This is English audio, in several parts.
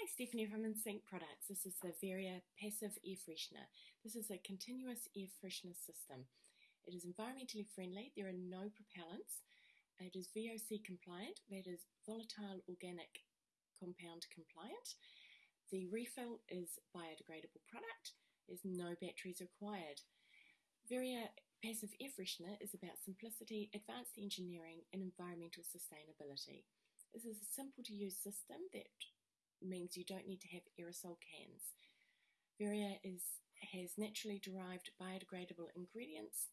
Hi, Stephanie from InSync Products. This is the Veria Passive Air Freshener. This is a continuous air freshener system. It is environmentally friendly. There are no propellants. It is VOC compliant, that is volatile organic compound compliant. The refill is biodegradable product. There's no batteries required. Veria Passive Air Freshener is about simplicity, advanced engineering, and environmental sustainability. This is a simple to use system that means you don't need to have aerosol cans. Veria is, has naturally derived biodegradable ingredients.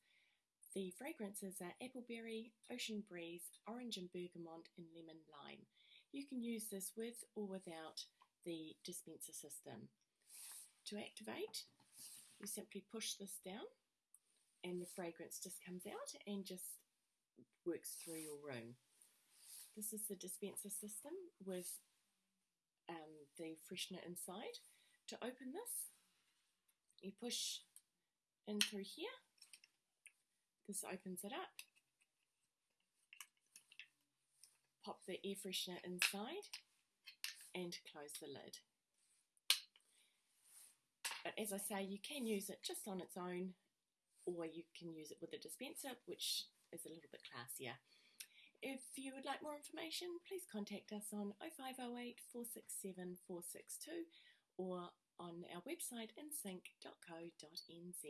The fragrances are appleberry, ocean breeze, orange and bergamot, and lemon lime. You can use this with or without the dispenser system. To activate, you simply push this down and the fragrance just comes out and just works through your room. This is the dispenser system with um, the freshener inside. To open this, you push in through here. This opens it up. Pop the air freshener inside and close the lid. But as I say, you can use it just on its own or you can use it with a dispenser, which is a little bit classier. If you would like more information, please contact us on 0508 467 462 or on our website insync.co.nz.